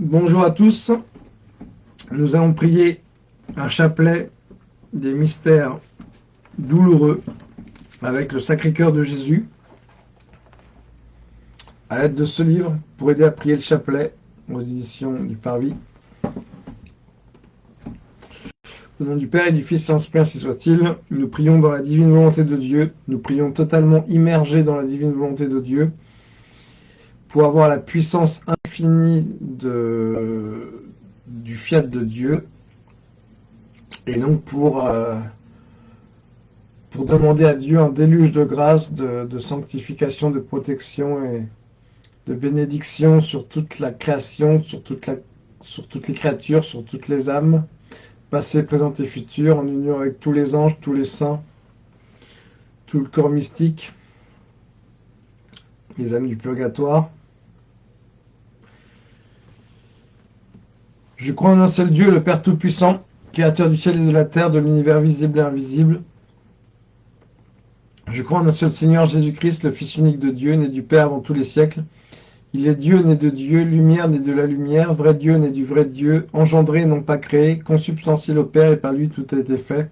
Bonjour à tous. Nous allons prier un chapelet des mystères douloureux avec le Sacré-Cœur de Jésus à l'aide de ce livre pour aider à prier le chapelet aux éditions du Parvis. Au nom du Père et du Fils Saint-Esprit, ainsi soit-il, nous prions dans la divine volonté de Dieu, nous prions totalement immergés dans la divine volonté de Dieu, pour avoir la puissance infinie du fiat de Dieu, et donc pour, euh, pour demander à Dieu un déluge de grâce, de, sanctification, de protection et de bénédiction sur toute la création, sur, sur toutes les créatures, sur toutes les âmes, passé, présent et futur, en union avec tous les anges, tous les saints, tout le corps mystique, les âmes du purgatoire. Je crois en un seul Dieu, le Père Tout-Puissant, créateur du ciel et de la terre, de l'univers visible et invisible. Je crois en un seul Seigneur Jésus-Christ, le Fils unique de Dieu, né du Père avant tous les siècles, il est Dieu né de Dieu, lumière né de la lumière, vrai Dieu né du vrai Dieu, engendré non pas créé, consubstantiel au Père et par lui tout a été fait.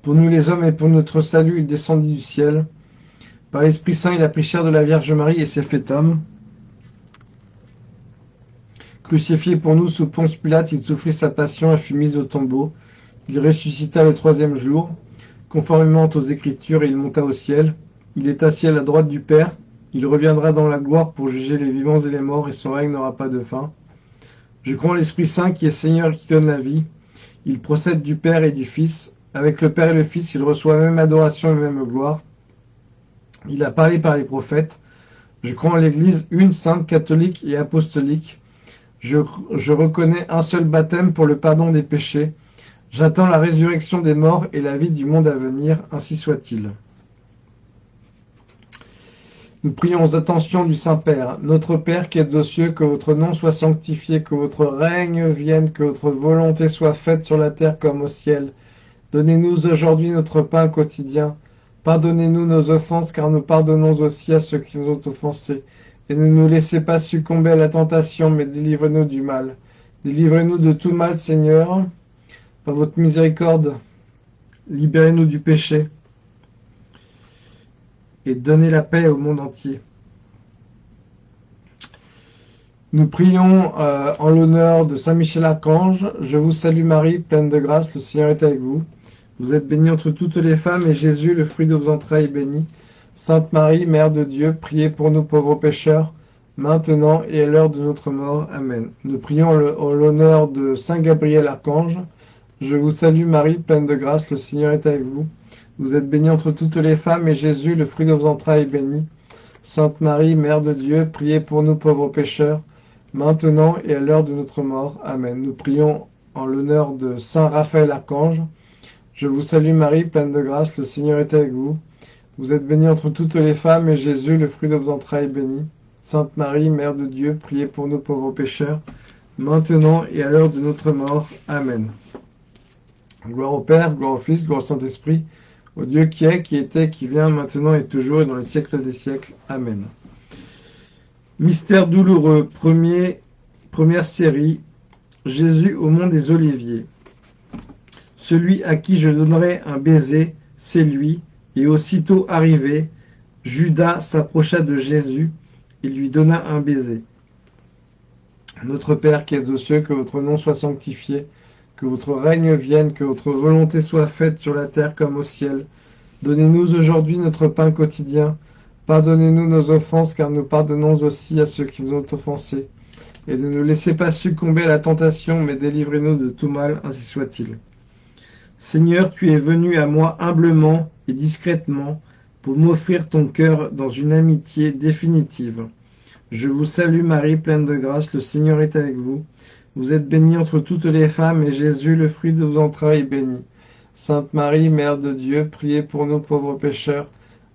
Pour nous les hommes et pour notre salut, il descendit du ciel. Par l'Esprit Saint, il a pris chair de la Vierge Marie et s'est fait homme. Crucifié pour nous sous Ponce Pilate, il souffrit sa passion et fut mis au tombeau. Il ressuscita le troisième jour. Conformément aux Écritures, il monta au ciel. Il est assis à la droite du Père. Il reviendra dans la gloire pour juger les vivants et les morts, et son règne n'aura pas de fin. Je crois l'Esprit Saint qui est Seigneur qui donne la vie. Il procède du Père et du Fils. Avec le Père et le Fils, il reçoit même adoration et même gloire. Il a parlé par les prophètes. Je crois en l'Église, une sainte, catholique et apostolique. Je, reconnais un seul baptême pour le pardon des péchés. J'attends la résurrection des morts et la vie du monde à venir, ainsi soit-il. Nous prions aux attentions du Saint-Père. Notre Père qui êtes aux cieux, que votre nom soit sanctifié, que votre règne vienne, que votre volonté soit faite sur la terre comme au ciel. Donnez-nous aujourd'hui notre pain quotidien. Pardonnez-nous nos offenses, car nous pardonnons aussi à ceux qui nous ont offensés. Et ne nous laissez pas succomber à la tentation, mais délivrez-nous du mal. Délivrez-nous de tout mal, Seigneur, par votre miséricorde. Libérez-nous du péché et donner la paix au monde entier. Nous prions euh, en l'honneur de Saint Michel Archange. Je vous salue Marie, pleine de grâce, le Seigneur est avec vous. Vous êtes bénie entre toutes les femmes, et Jésus, le fruit de vos entrailles, est béni. Sainte Marie, Mère de Dieu, priez pour nous pauvres pécheurs, maintenant et à l'heure de notre mort. Amen. Nous prions en l'honneur de Saint Gabriel Archange. Je vous salue Marie, pleine de grâce, le Seigneur est avec vous. Vous êtes bénie entre toutes les femmes, et Jésus, le fruit de vos entrailles, est béni. Sainte Marie, Mère de Dieu, priez pour nous pauvres pécheurs, maintenant et à l'heure de notre mort. Amen. Nous prions en l'honneur de Saint Raphaël Archange. Je vous salue Marie, pleine de grâce, le Seigneur est avec vous. Vous êtes bénie entre toutes les femmes, et Jésus, le fruit de vos entrailles, est béni. Sainte Marie, Mère de Dieu, priez pour nous pauvres pécheurs, maintenant et à l'heure de notre mort. Amen. Gloire au Père, gloire au Fils, gloire au Saint-Esprit, au Dieu qui est, qui était, qui vient, maintenant et toujours et dans les siècles des siècles. Amen. Mystère douloureux, première série, Jésus au mont des Oliviers. Celui à qui je donnerai un baiser, c'est lui. Et aussitôt arrivé, Judas s'approcha de Jésus et lui donna un baiser. Notre Père qui es aux cieux, que votre nom soit sanctifié, que votre règne vienne, que votre volonté soit faite sur la terre comme au ciel. Donnez-nous aujourd'hui notre pain quotidien. Pardonnez-nous nos offenses, car nous pardonnons aussi à ceux qui nous ont offensés. Et ne nous laissez pas succomber à la tentation, mais délivrez-nous de tout mal, ainsi soit-il. Seigneur, tu es venu à moi humblement et discrètement pour m'offrir ton cœur dans une amitié définitive. Je vous salue Marie, pleine de grâce, le Seigneur est avec vous. Vous êtes bénie entre toutes les femmes, et Jésus, le fruit de vos entrailles, est béni. Sainte Marie, Mère de Dieu, priez pour nous pauvres pécheurs,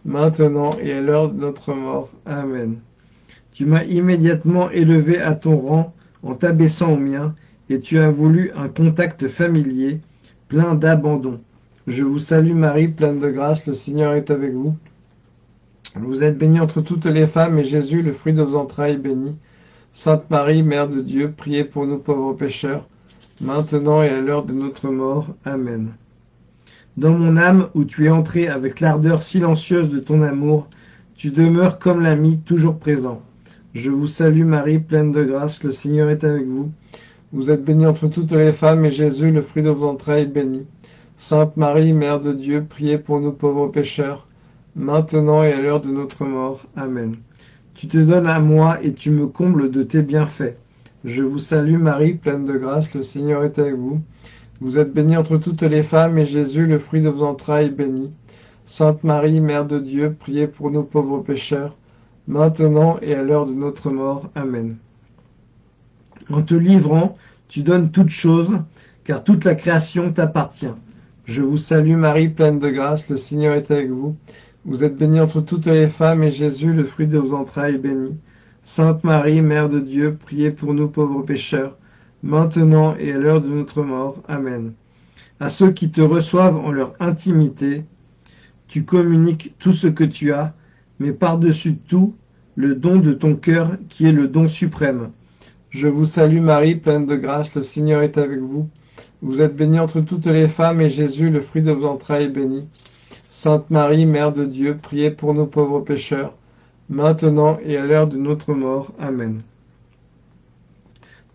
maintenant et à l'heure de notre mort. Amen. Tu m'as immédiatement élevé à ton rang en t'abaissant au mien, et tu as voulu un contact familier, plein d'abandon. Je vous salue Marie, pleine de grâce, le Seigneur est avec vous. Vous êtes bénie entre toutes les femmes, et Jésus, le fruit de vos entrailles, est béni. Sainte Marie, Mère de Dieu, priez pour nous pauvres pécheurs, maintenant et à l'heure de notre mort. Amen. Dans mon âme, où tu es entré avec l'ardeur silencieuse de ton amour, tu demeures comme l'ami toujours présent. Je vous salue Marie, pleine de grâce, le Seigneur est avec vous. Vous êtes bénie entre toutes les femmes, et Jésus, le fruit de vos entrailles, est béni. Sainte Marie, Mère de Dieu, priez pour nous pauvres pécheurs, maintenant et à l'heure de notre mort. Amen. Tu te donnes à moi et tu me combles de tes bienfaits. Je vous salue Marie, pleine de grâce, le Seigneur est avec vous. Vous êtes bénie entre toutes les femmes, et Jésus, le fruit de vos entrailles, est béni. Sainte Marie, Mère de Dieu, priez pour nous pauvres pécheurs, maintenant et à l'heure de notre mort. Amen. En te livrant, tu donnes toutes choses, car toute la création t'appartient. Je vous salue Marie, pleine de grâce, le Seigneur est avec vous. Vous êtes bénie entre toutes les femmes, et Jésus, le fruit de vos entrailles, est béni. Sainte Marie, Mère de Dieu, priez pour nous pauvres pécheurs, maintenant et à l'heure de notre mort. Amen. À ceux qui te reçoivent en leur intimité, tu communiques tout ce que tu as, mais par-dessus tout, le don de ton cœur qui est le don suprême. Je vous salue Marie, pleine de grâce, le Seigneur est avec vous. Vous êtes bénie entre toutes les femmes, et Jésus, le fruit de vos entrailles, est béni. Sainte Marie, Mère de Dieu, priez pour nous pauvres pécheurs, maintenant et à l'heure de notre mort. Amen.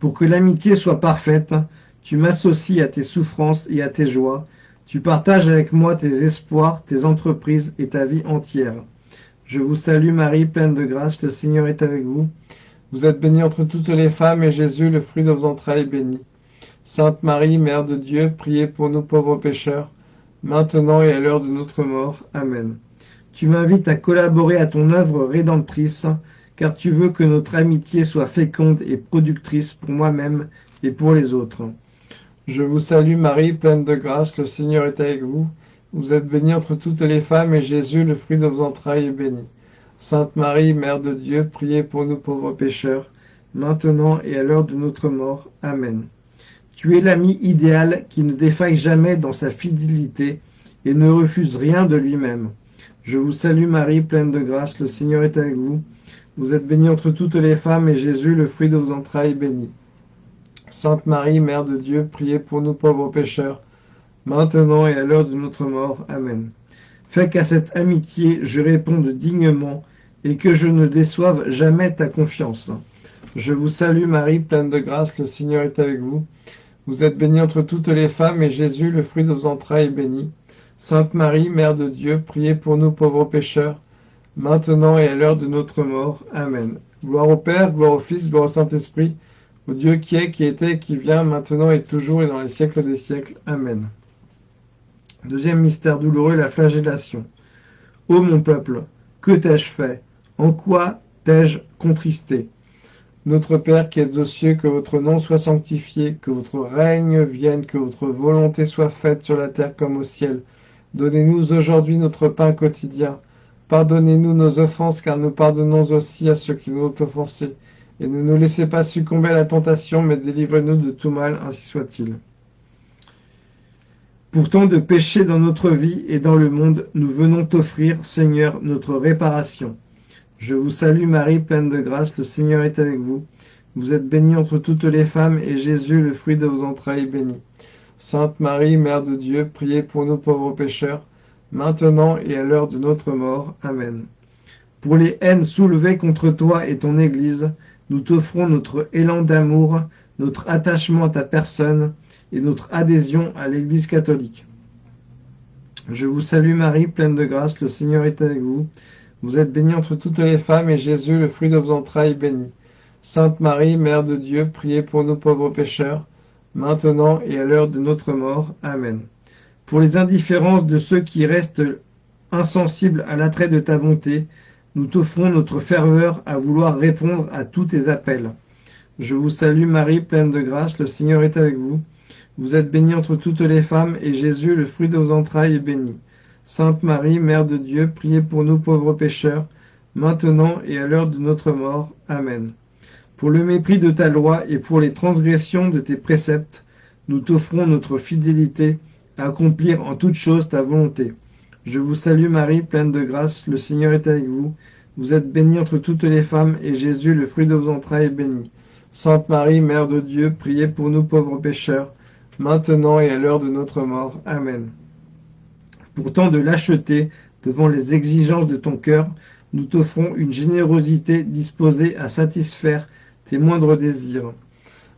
Pour que l'amitié soit parfaite, tu m'associes à tes souffrances et à tes joies, tu partages avec moi tes espoirs, tes entreprises et ta vie entière. Je vous salue Marie, pleine de grâce, le Seigneur est avec vous. Vous êtes bénie entre toutes les femmes, et Jésus, le fruit de vos entrailles, est béni. Sainte Marie, Mère de Dieu, priez pour nous pauvres pécheurs, maintenant et à l'heure de notre mort. Amen. Tu m'invites à collaborer à ton œuvre rédemptrice, car tu veux que notre amitié soit féconde et productrice pour moi-même et pour les autres. Je vous salue Marie, pleine de grâce, le Seigneur est avec vous. Vous êtes bénie entre toutes les femmes, et Jésus, le fruit de vos entrailles, est béni. Sainte Marie, Mère de Dieu, priez pour nous pauvres pécheurs, maintenant et à l'heure de notre mort. Amen. Tu es l'ami idéal qui ne défaille jamais dans sa fidélité et ne refuse rien de lui-même. Je vous salue Marie, pleine de grâce, le Seigneur est avec vous. Vous êtes bénie entre toutes les femmes, et Jésus, le fruit de vos entrailles, est béni. Sainte Marie, Mère de Dieu, priez pour nous pauvres pécheurs, maintenant et à l'heure de notre mort. Amen. Fais qu'à cette amitié je réponde dignement, et que je ne déçoive jamais ta confiance. Je vous salue Marie, pleine de grâce, le Seigneur est avec vous. Vous êtes bénie entre toutes les femmes, et Jésus, le fruit de vos entrailles, est béni. Sainte Marie, Mère de Dieu, priez pour nous pauvres pécheurs, maintenant et à l'heure de notre mort. Amen. Gloire au Père, gloire au Fils, gloire au Saint-Esprit, au Dieu qui est, qui était, qui vient, maintenant et toujours et dans les siècles des siècles. Amen. Deuxième mystère douloureux, la flagellation. Ô mon peuple, que t'ai-je fait? En quoi t'ai-je contristé? Notre Père qui es aux cieux, que votre nom soit sanctifié, que votre règne vienne, que votre volonté soit faite sur la terre comme au ciel. Donnez-nous aujourd'hui notre pain quotidien. Pardonnez-nous nos offenses, car nous pardonnons aussi à ceux qui nous ont offensés et ne nous laissez pas succomber à la tentation, mais délivrez-nous de tout mal, ainsi soit-il. Pourtant de pécher dans notre vie et dans le monde, nous venons t'offrir, Seigneur, notre réparation. Je vous salue Marie, pleine de grâce, le Seigneur est avec vous. Vous êtes bénie entre toutes les femmes, et Jésus, le fruit de vos entrailles, est béni. Sainte Marie, Mère de Dieu, priez pour nous pauvres pécheurs, maintenant et à l'heure de notre mort. Amen. Pour les haines soulevées contre toi et ton Église, nous t'offrons notre élan d'amour, notre attachement à ta personne et notre adhésion à l'Église catholique. Je vous salue Marie, pleine de grâce, le Seigneur est avec vous. Vous êtes bénie entre toutes les femmes, et Jésus, le fruit de vos entrailles, est béni. Sainte Marie, Mère de Dieu, priez pour nous pauvres pécheurs, maintenant et à l'heure de notre mort. Amen. Pour les indifférences de ceux qui restent insensibles à l'attrait de ta bonté, nous t'offrons notre ferveur à vouloir répondre à tous tes appels. Je vous salue Marie, pleine de grâce, le Seigneur est avec vous. Vous êtes bénie entre toutes les femmes, et Jésus, le fruit de vos entrailles, est béni. Sainte Marie, Mère de Dieu, priez pour nous pauvres pécheurs, maintenant et à l'heure de notre mort. Amen. Pour le mépris de ta loi et pour les transgressions de tes préceptes, nous t'offrons notre fidélité à accomplir en toutes choses ta volonté. Je vous salue Marie, pleine de grâce, le Seigneur est avec vous. Vous êtes bénie entre toutes les femmes, et Jésus, le fruit de vos entrailles, est béni. Sainte Marie, Mère de Dieu, priez pour nous pauvres pécheurs, maintenant et à l'heure de notre mort. Amen. Pourtant de l'acheter devant les exigences de ton cœur, nous t'offrons une générosité disposée à satisfaire tes moindres désirs.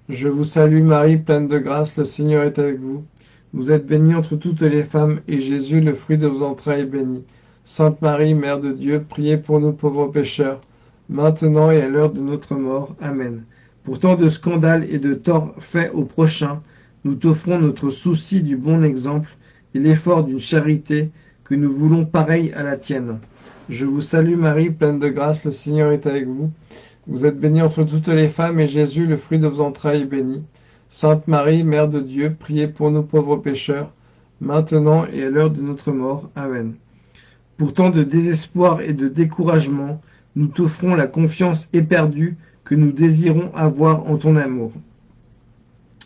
Je vous salue Marie, pleine de grâce, le Seigneur est avec vous. Vous êtes bénie entre toutes les femmes, et Jésus, le fruit de vos entrailles, est béni. Sainte Marie, Mère de Dieu, priez pour nous pauvres pécheurs, maintenant et à l'heure de notre mort. Amen. Pour tant de scandales et de torts faits au prochain, nous t'offrons notre souci du bon exemple l'effort d'une charité que nous voulons pareille à la tienne. Je vous salue Marie, pleine de grâce, le Seigneur est avec vous. Vous êtes bénie entre toutes les femmes, et Jésus, le fruit de vos entrailles, est béni. Sainte Marie, Mère de Dieu, priez pour nous pauvres pécheurs, maintenant et à l'heure de notre mort. Amen. Pour tant de désespoir et de découragement, nous t'offrons la confiance éperdue que nous désirons avoir en ton amour.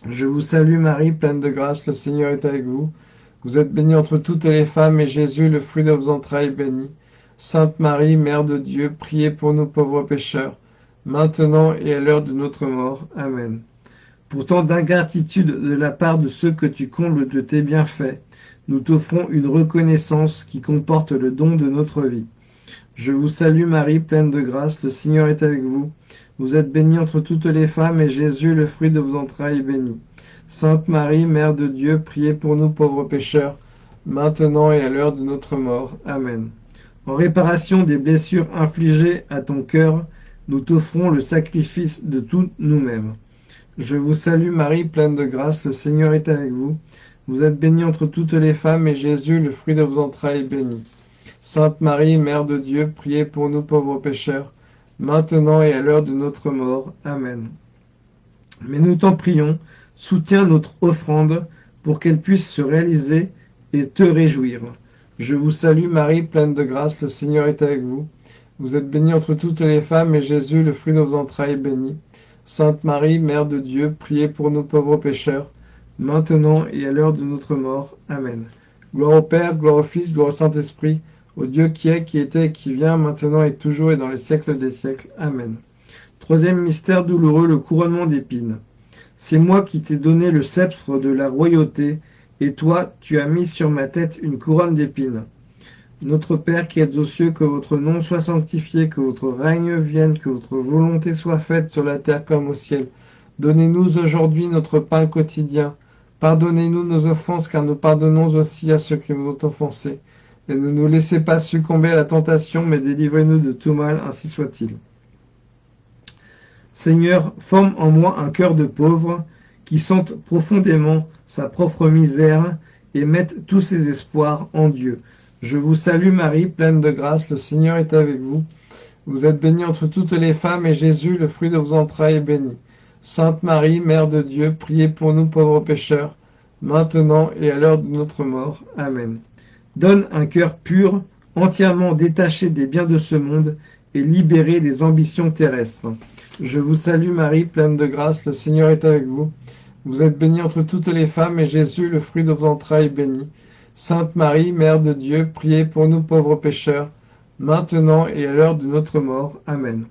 Je vous salue Marie, pleine de grâce, le Seigneur est avec vous. Vous êtes bénie entre toutes les femmes, et Jésus, le fruit de vos entrailles, est béni. Sainte Marie, Mère de Dieu, priez pour nous pauvres pécheurs, maintenant et à l'heure de notre mort. Amen. Pour tant d'ingratitude de la part de ceux que tu combles de tes bienfaits, nous t'offrons une reconnaissance qui comporte le don de notre vie. Je vous salue Marie, pleine de grâce, le Seigneur est avec vous. Vous êtes bénie entre toutes les femmes, et Jésus, le fruit de vos entrailles, est béni. Sainte Marie, Mère de Dieu, priez pour nous pauvres pécheurs, maintenant et à l'heure de notre mort. Amen. En réparation des blessures infligées à ton cœur, nous t'offrons le sacrifice de tout nous-mêmes. Je vous salue Marie, pleine de grâce, le Seigneur est avec vous. Vous êtes bénie entre toutes les femmes, et Jésus, le fruit de vos entrailles, est béni. Sainte Marie, Mère de Dieu, priez pour nous pauvres pécheurs, maintenant et à l'heure de notre mort. Amen. Mais nous t'en prions, soutiens notre offrande pour qu'elle puisse se réaliser et te réjouir. Je vous salue Marie, pleine de grâce, le Seigneur est avec vous. Vous êtes bénie entre toutes les femmes, et Jésus, le fruit de vos entrailles, est béni. Sainte Marie, Mère de Dieu, priez pour nous pauvres pécheurs, maintenant et à l'heure de notre mort. Amen. Gloire au Père, gloire au Fils, gloire au Saint-Esprit, au Dieu qui est, qui était et qui vient, maintenant et toujours et dans les siècles des siècles. Amen. Troisième mystère douloureux, le couronnement d'épines. C'est moi qui t'ai donné le sceptre de la royauté, et toi, tu as mis sur ma tête une couronne d'épines. Notre Père qui êtes aux cieux, que votre nom soit sanctifié, que votre règne vienne, que votre volonté soit faite sur la terre comme au ciel. Donnez-nous aujourd'hui notre pain quotidien. Pardonnez-nous nos offenses, car nous pardonnons aussi à ceux qui nous ont offensés. Et ne nous laissez pas succomber à la tentation, mais délivrez-nous de tout mal, ainsi soit-il. Seigneur, forme en moi un cœur de pauvre, qui sente profondément sa propre misère et mette tous ses espoirs en Dieu. Je vous salue Marie, pleine de grâce, le Seigneur est avec vous. Vous êtes bénie entre toutes les femmes, et Jésus, le fruit de vos entrailles, est béni. Sainte Marie, Mère de Dieu, priez pour nous pauvres pécheurs, maintenant et à l'heure de notre mort. Amen. Donne un cœur pur, entièrement détaché des biens de ce monde et libéré des ambitions terrestres. Je vous salue Marie, pleine de grâce, le Seigneur est avec vous. Vous êtes bénie entre toutes les femmes, et Jésus, le fruit de vos entrailles, est béni. Sainte Marie, Mère de Dieu, priez pour nous pauvres pécheurs, maintenant et à l'heure de notre mort. Amen.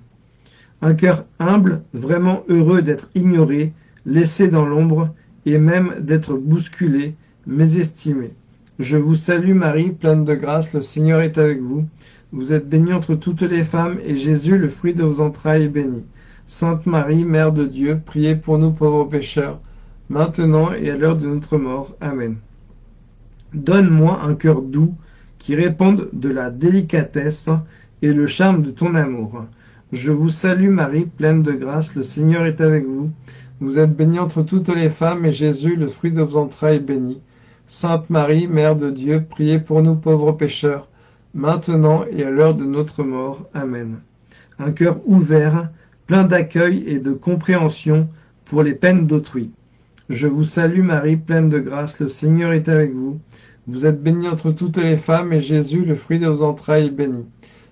Un cœur humble, vraiment heureux d'être ignoré, laissé dans l'ombre, et même d'être bousculé, mésestimé. Je vous salue Marie, pleine de grâce, le Seigneur est avec vous. Vous êtes bénie entre toutes les femmes, et Jésus, le fruit de vos entrailles, est béni. Sainte Marie, Mère de Dieu, priez pour nous pauvres pécheurs, maintenant et à l'heure de notre mort. Amen. Donne-moi un cœur doux, qui réponde de la délicatesse et le charme de ton amour. Je vous salue Marie, pleine de grâce, le Seigneur est avec vous. Vous êtes bénie entre toutes les femmes, et Jésus, le fruit de vos entrailles, est béni. Sainte Marie, Mère de Dieu, priez pour nous pauvres pécheurs, maintenant et à l'heure de notre mort. Amen. Un cœur ouvert, plein d'accueil et de compréhension pour les peines d'autrui. Je vous salue Marie, pleine de grâce, le Seigneur est avec vous. Vous êtes bénie entre toutes les femmes, et Jésus, le fruit de vos entrailles, est béni.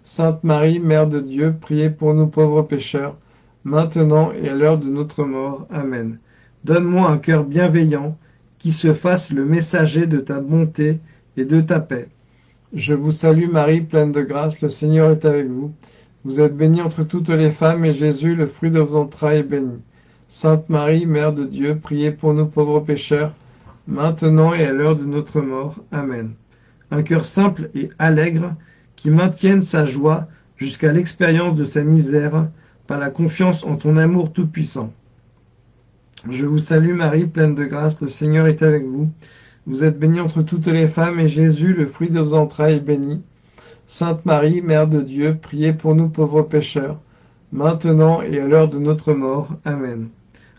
Sainte Marie, Mère de Dieu, priez pour nous pauvres pécheurs, maintenant et à l'heure de notre mort. Amen. Donne-moi un cœur bienveillant, qui se fasse le messager de ta bonté et de ta paix. Je vous salue Marie, pleine de grâce, le Seigneur est avec vous. Vous êtes bénie entre toutes les femmes, et Jésus, le fruit de vos entrailles, est béni. Sainte Marie, Mère de Dieu, priez pour nous pauvres pécheurs, maintenant et à l'heure de notre mort. Amen. Un cœur simple et allègre, qui maintienne sa joie jusqu'à l'expérience de sa misère, par la confiance en ton amour tout-puissant. Je vous salue Marie, pleine de grâce, le Seigneur est avec vous. Vous êtes bénie entre toutes les femmes, et Jésus, le fruit de vos entrailles, est béni. Sainte Marie, Mère de Dieu, priez pour nous pauvres pécheurs, maintenant et à l'heure de notre mort. Amen.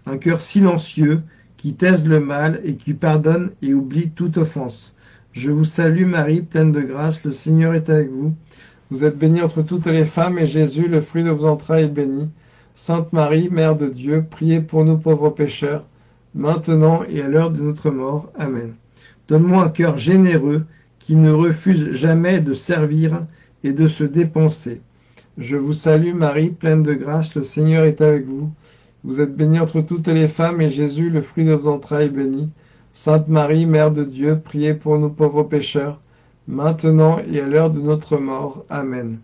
Un cœur silencieux, qui taise le mal et qui pardonne et oublie toute offense. Je vous salue Marie, pleine de grâce, le Seigneur est avec vous. Vous êtes bénie entre toutes les femmes, et Jésus, le fruit de vos entrailles, est béni. Sainte Marie, Mère de Dieu, priez pour nous pauvres pécheurs, maintenant et à l'heure de notre mort. Amen. Donne-moi un cœur généreux, qui ne refuse jamais de servir et de se dépenser. Je vous salue Marie, pleine de grâce, le Seigneur est avec vous. Vous êtes bénie entre toutes les femmes, et Jésus, le fruit de vos entrailles, est béni. Sainte Marie, Mère de Dieu, priez pour nous pauvres pécheurs, maintenant et à l'heure de notre mort. Amen.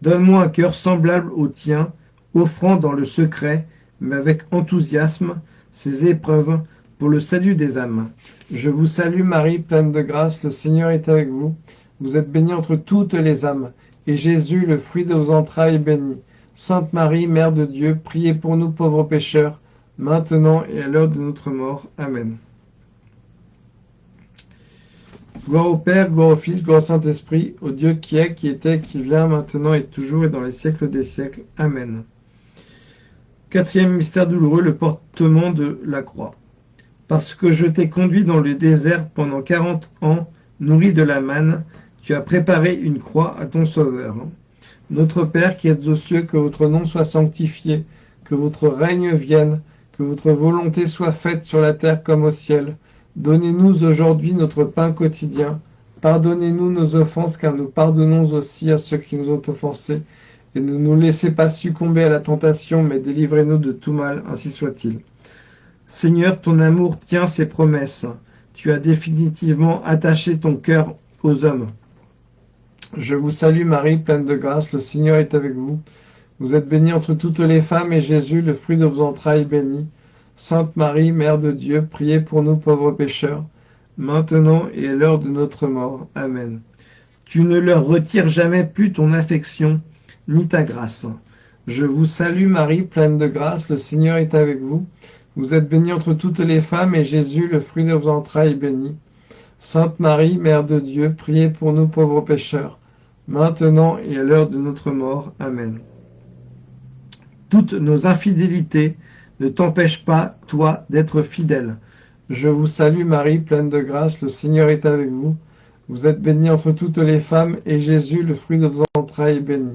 Donne-moi un cœur semblable au tien, offrant dans le secret, mais avec enthousiasme, ces épreuves pour le salut des âmes. Je vous salue Marie, pleine de grâce, le Seigneur est avec vous. Vous êtes bénie entre toutes les âmes, et Jésus, le fruit de vos entrailles, est béni. Sainte Marie, Mère de Dieu, priez pour nous pauvres pécheurs, maintenant et à l'heure de notre mort. Amen. Gloire au Père, gloire au Fils, gloire au Saint-Esprit, au Dieu qui est, qui était, qui vient, maintenant et toujours et dans les siècles des siècles. Amen. Quatrième mystère douloureux, le portement de la croix. Parce que je t'ai conduit dans le désert pendant quarante ans, nourri de la manne, tu as préparé une croix à ton Sauveur. Notre Père qui êtes aux cieux, que votre nom soit sanctifié, que votre règne vienne, que votre volonté soit faite sur la terre comme au ciel. Donnez-nous aujourd'hui notre pain quotidien. Pardonnez-nous nos offenses, car nous pardonnons aussi à ceux qui nous ont offensés. Et ne nous laissez pas succomber à la tentation, mais délivrez-nous de tout mal, ainsi soit-il. Seigneur, ton amour tient ses promesses. Tu as définitivement attaché ton cœur aux hommes. Je vous salue Marie, pleine de grâce, le Seigneur est avec vous. Vous êtes bénie entre toutes les femmes, et Jésus, le fruit de vos entrailles, est béni. Sainte Marie, Mère de Dieu, priez pour nous pauvres pécheurs, maintenant et à l'heure de notre mort. Amen. Tu ne leur retires jamais plus ton affection, ni ta grâce. Je vous salue Marie, pleine de grâce, le Seigneur est avec vous. Vous êtes bénie entre toutes les femmes, et Jésus, le fruit de vos entrailles, est béni. Sainte Marie, Mère de Dieu, priez pour nous pauvres pécheurs, maintenant et à l'heure de notre mort. Amen. Toutes nos infidélités ne t'empêche pas, toi, d'être fidèle. Je vous salue Marie, pleine de grâce, le Seigneur est avec vous. Vous êtes bénie entre toutes les femmes, et Jésus, le fruit de vos entrailles, est béni.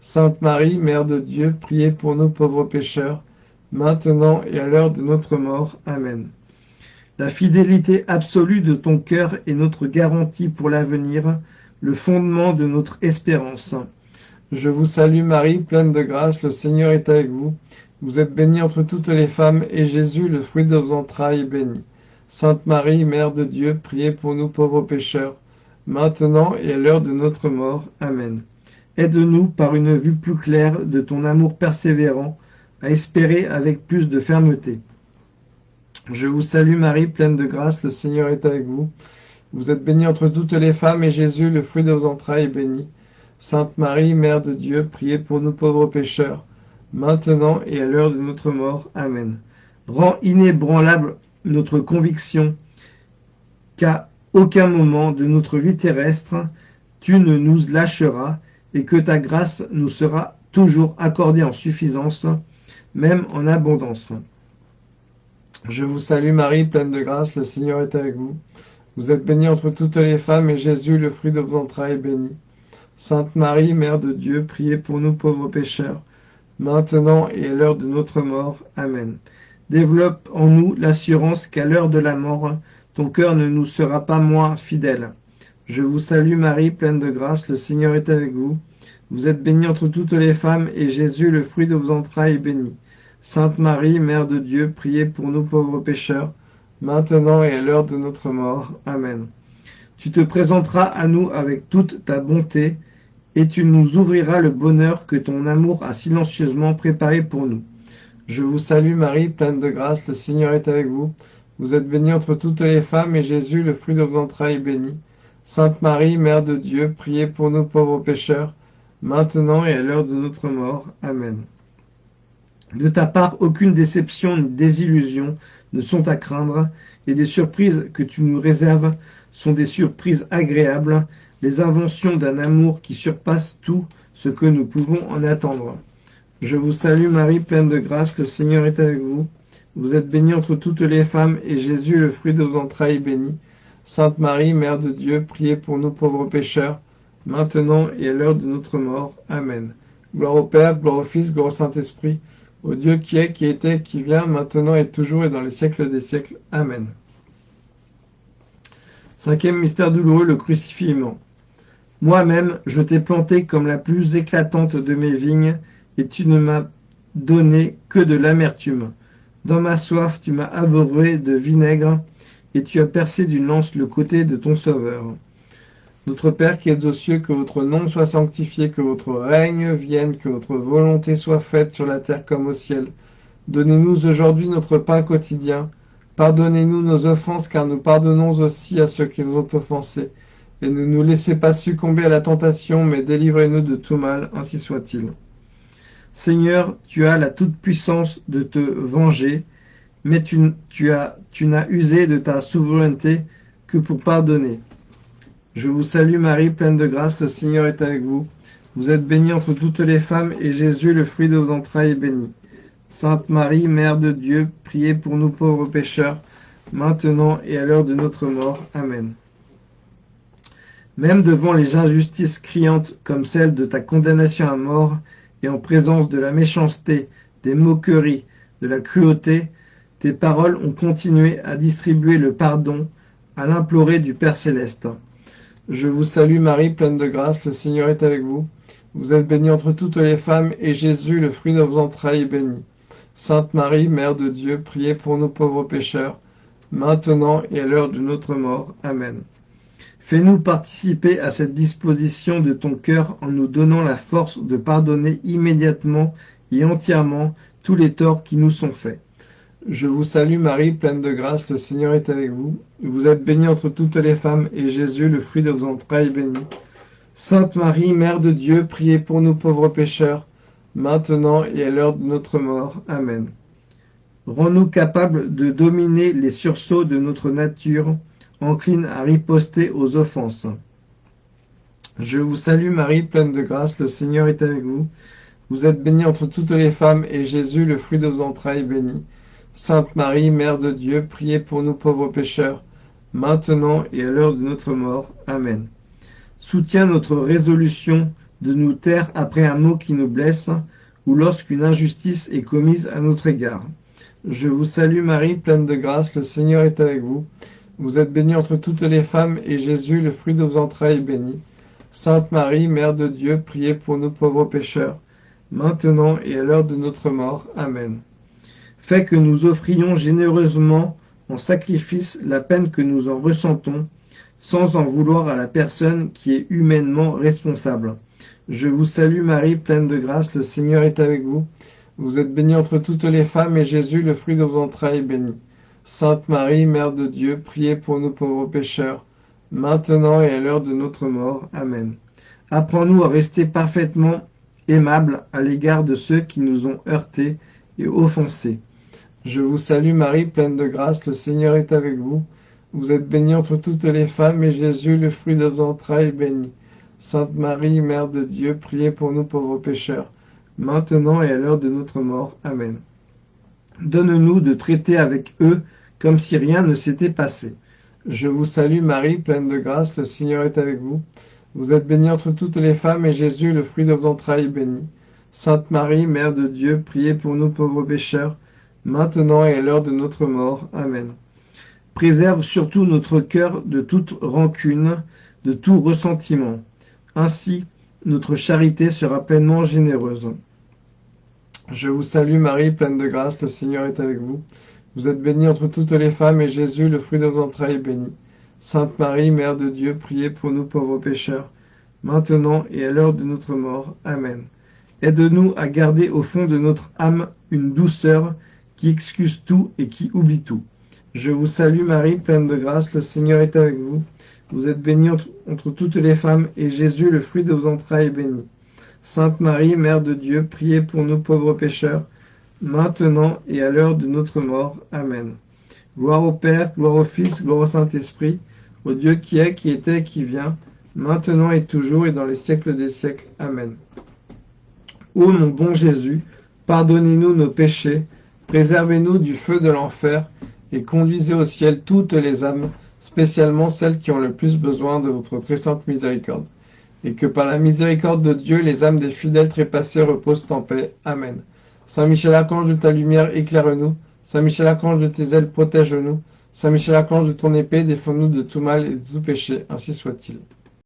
Sainte Marie, Mère de Dieu, priez pour nous pauvres pécheurs, maintenant et à l'heure de notre mort. Amen. La fidélité absolue de ton cœur est notre garantie pour l'avenir, le fondement de notre espérance. Je vous salue Marie, pleine de grâce, le Seigneur est avec vous. Vous êtes bénie entre toutes les femmes, et Jésus, le fruit de vos entrailles, est béni. Sainte Marie, Mère de Dieu, priez pour nous pauvres pécheurs, maintenant et à l'heure de notre mort. Amen. Aide-nous par une vue plus claire de ton amour persévérant, à espérer avec plus de fermeté. Je vous salue Marie, pleine de grâce, le Seigneur est avec vous. Vous êtes bénie entre toutes les femmes, et Jésus, le fruit de vos entrailles, est béni. Sainte Marie, Mère de Dieu, priez pour nous pauvres pécheurs, maintenant et à l'heure de notre mort. Amen. Rends inébranlable notre conviction qu'à aucun moment de notre vie terrestre, tu ne nous lâcheras et que ta grâce nous sera toujours accordée en suffisance, même en abondance. Je vous salue Marie, pleine de grâce, le Seigneur est avec vous. Vous êtes bénie entre toutes les femmes, et Jésus, le fruit de vos entrailles, est béni. Sainte Marie, Mère de Dieu, priez pour nous pauvres pécheurs, maintenant et à l'heure de notre mort. Amen. Développe en nous l'assurance qu'à l'heure de la mort, ton cœur ne nous sera pas moins fidèle. Je vous salue Marie, pleine de grâce, le Seigneur est avec vous. Vous êtes bénie entre toutes les femmes, et Jésus, le fruit de vos entrailles, est béni. Sainte Marie, Mère de Dieu, priez pour nous pauvres pécheurs, maintenant et à l'heure de notre mort. Amen. Tu te présenteras à nous avec toute ta bonté, et tu nous ouvriras le bonheur que ton amour a silencieusement préparé pour nous. Je vous salue Marie, pleine de grâce, le Seigneur est avec vous. Vous êtes bénie entre toutes les femmes, et Jésus, le fruit de vos entrailles, est béni. Sainte Marie, Mère de Dieu, priez pour nous pauvres pécheurs, maintenant et à l'heure de notre mort. Amen. De ta part, aucune déception ni désillusion ne sont à craindre, et des surprises que tu nous réserves sont des surprises agréables, les inventions d'un amour qui surpasse tout ce que nous pouvons en attendre. Je vous salue Marie, pleine de grâce, le Seigneur est avec vous. Vous êtes bénie entre toutes les femmes, et Jésus, le fruit de vos entrailles, est béni. Sainte Marie, Mère de Dieu, priez pour nous pauvres pécheurs, maintenant et à l'heure de notre mort. Amen. Gloire au Père, gloire au Fils, gloire au Saint-Esprit, au Dieu qui est, qui était, qui vient, maintenant et toujours et dans les siècles des siècles. Amen. Cinquième mystère douloureux, le crucifiement. Moi-même, je t'ai planté comme la plus éclatante de mes vignes, et tu ne m'as donné que de l'amertume. Dans ma soif, tu m'as abreuvé de vinaigre, et tu as percé d'une lance le côté de ton Sauveur. Notre Père qui es aux cieux, que votre nom soit sanctifié, que votre règne vienne, que votre volonté soit faite sur la terre comme au ciel. Donnez-nous aujourd'hui notre pain quotidien. Pardonnez-nous nos offenses, car nous pardonnons aussi à ceux qui nous ont offensés et ne nous laissez pas succomber à la tentation, mais délivrez-nous de tout mal, ainsi soit-il. Seigneur, tu as la toute-puissance de te venger, mais tu, tu, as, tu n'as usé de ta souveraineté que pour pardonner. Je vous salue Marie, pleine de grâce, le Seigneur est avec vous. Vous êtes bénie entre toutes les femmes, et Jésus, le fruit de vos entrailles, est béni. Sainte Marie, Mère de Dieu, priez pour nous pauvres pécheurs, maintenant et à l'heure de notre mort. Amen. Même devant les injustices criantes comme celle de ta condamnation à mort, et en présence de la méchanceté, des moqueries, de la cruauté, tes paroles ont continué à distribuer le pardon, à l'implorer du Père céleste. Je vous salue Marie, pleine de grâce, le Seigneur est avec vous. Vous êtes bénie entre toutes les femmes, et Jésus, le fruit de vos entrailles, est béni. Sainte Marie, Mère de Dieu, priez pour nous pauvres pécheurs, maintenant et à l'heure de notre mort. Amen. Fais-nous participer à cette disposition de ton cœur en nous donnant la force de pardonner immédiatement et entièrement tous les torts qui nous sont faits. Je vous salue Marie, pleine de grâce, le Seigneur est avec vous. Vous êtes bénie entre toutes les femmes, et Jésus, le fruit de vos entrailles, béni. Sainte Marie, Mère de Dieu, priez pour nous pauvres pécheurs, maintenant et à l'heure de notre mort. Amen. Rends-nous capables de dominer les sursauts de notre nature, encline à riposter aux offenses. Je vous salue Marie, pleine de grâce, le Seigneur est avec vous. Vous êtes bénie entre toutes les femmes, et Jésus, le fruit de vos entrailles, béni. Sainte Marie, Mère de Dieu, priez pour nous pauvres pécheurs, maintenant et à l'heure de notre mort. Amen. Soutiens notre résolution de nous taire après un mot qui nous blesse, ou lorsqu'une injustice est commise à notre égard. Je vous salue Marie, pleine de grâce, le Seigneur est avec vous. Vous êtes bénie entre toutes les femmes, et Jésus, le fruit de vos entrailles, est béni. Sainte Marie, Mère de Dieu, priez pour nous pauvres pécheurs, maintenant et à l'heure de notre mort. Amen. Fais que nous offrions généreusement en sacrifice la peine que nous en ressentons, sans en vouloir à la personne qui est humainement responsable. Je vous salue Marie, pleine de grâce, le Seigneur est avec vous. Vous êtes bénie entre toutes les femmes, et Jésus, le fruit de vos entrailles, est béni. Sainte Marie, Mère de Dieu, priez pour nous pauvres pécheurs, maintenant et à l'heure de notre mort. Amen. Apprends-nous à rester parfaitement aimables à l'égard de ceux qui nous ont heurtés et offensés. Je vous salue Marie, pleine de grâce, le Seigneur est avec vous. Vous êtes bénie entre toutes les femmes, et Jésus, le fruit de vos entrailles, est béni. Sainte Marie, Mère de Dieu, priez pour nous pauvres pécheurs, maintenant et à l'heure de notre mort. Amen. Donne-nous de traiter avec eux comme si rien ne s'était passé. Je vous salue Marie, pleine de grâce, le Seigneur est avec vous. Vous êtes bénie entre toutes les femmes, et Jésus, le fruit de vos entrailles, est béni. Sainte Marie, Mère de Dieu, priez pour nous pauvres pécheurs, maintenant et à l'heure de notre mort. Amen. Préserve surtout notre cœur de toute rancune, de tout ressentiment. Ainsi, notre charité sera pleinement généreuse. Je vous salue Marie, pleine de grâce, le Seigneur est avec vous. Vous êtes bénie entre toutes les femmes, et Jésus, le fruit de vos entrailles, est béni. Sainte Marie, Mère de Dieu, priez pour nous pauvres pécheurs, maintenant et à l'heure de notre mort. Amen. Aide-nous à garder au fond de notre âme une douceur qui excuse tout et qui oublie tout. Je vous salue Marie, pleine de grâce, le Seigneur est avec vous. Vous êtes bénie entre, toutes les femmes, et Jésus, le fruit de vos entrailles, est béni. Sainte Marie, Mère de Dieu, priez pour nous pauvres pécheurs, maintenant et à l'heure de notre mort. Amen. Gloire au Père, gloire au Fils, gloire au Saint-Esprit, au Dieu qui est, qui était, qui vient, maintenant et toujours et dans les siècles des siècles. Amen. Ô mon bon Jésus, pardonnez-nous nos péchés, préservez-nous du feu de l'enfer, et conduisez au ciel toutes les âmes, spécialement celles qui ont le plus besoin de votre très sainte miséricorde. Et que par la miséricorde de Dieu, les âmes des fidèles trépassés reposent en paix. Amen. Saint Michel Archange de ta lumière, éclaire-nous. Saint Michel Archange de tes ailes, protège-nous. Saint Michel Archange de ton épée, défends-nous de tout mal et de tout péché. Ainsi soit-il.